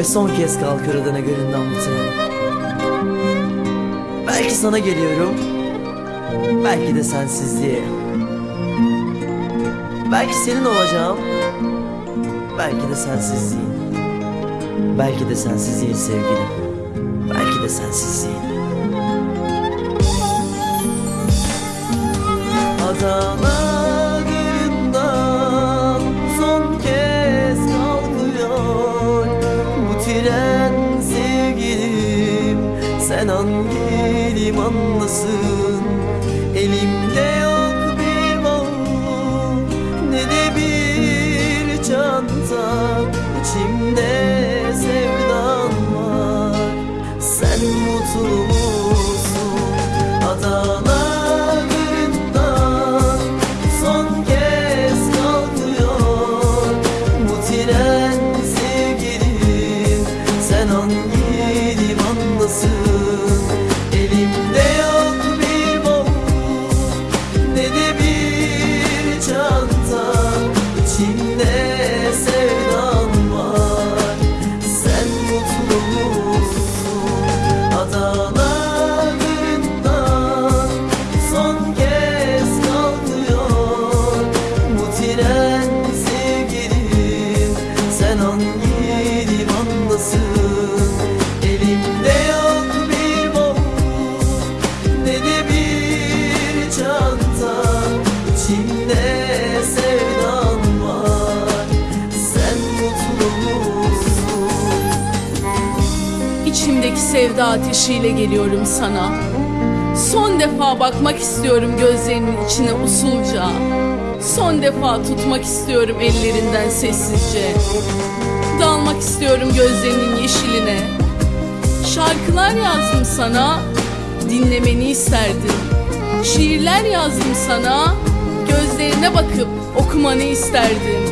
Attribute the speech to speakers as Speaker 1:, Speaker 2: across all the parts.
Speaker 1: Ve son kez adına gönlümden bu tren Belki sana geliyorum Belki de sensizliğe. Belki senin olacağım Belki de sensizliğin. Belki de sensizliğin sevgilim Belki de sensizliğin. Adalarından Sen hangi limandasın Elimde yok bir bavul Ne de bir çanta. İçimde sevdan var. Sen mutlu musun? Adalarından
Speaker 2: İçimdeki sevda ateşiyle geliyorum sana. Son defa bakmak istiyorum gözlerinin içine usulca. Son defa tutmak istiyorum ellerinden sessizce. Dalmak istiyorum gözlerinin yeşiline. Şarkılar yazdım sana, dinlemeni isterdim. Şiirler yazdım sana, gözlerine bakıp okumanı isterdim.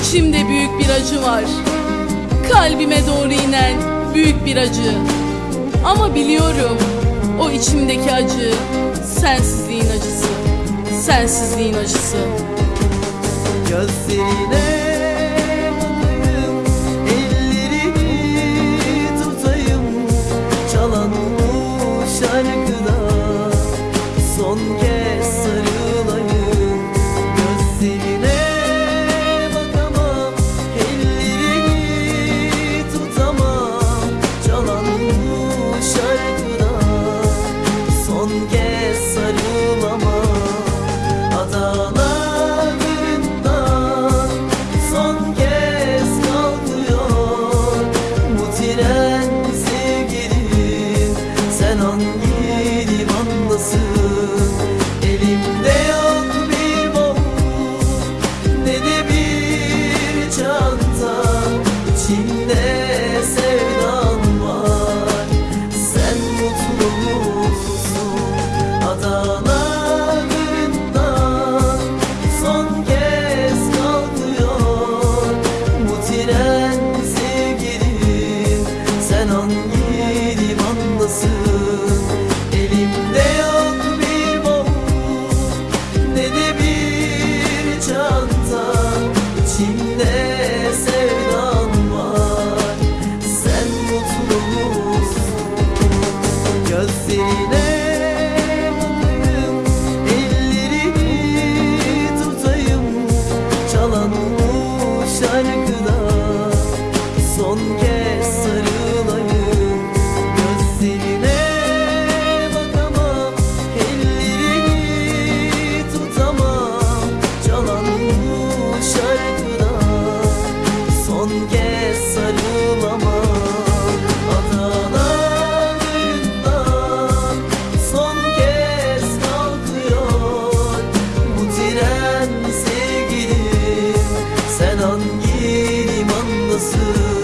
Speaker 2: İçimde büyük bir acı var. Kalbime doğru inen büyük bir acı. Ama biliyorum o içimdeki acı sensizliğin acısı. Sensizliğin acısı.
Speaker 1: Gözlerine içinde sevdan var. Sen mutlu musun? Gözlerine tutayım. Çalan şarkıda. Son kez 思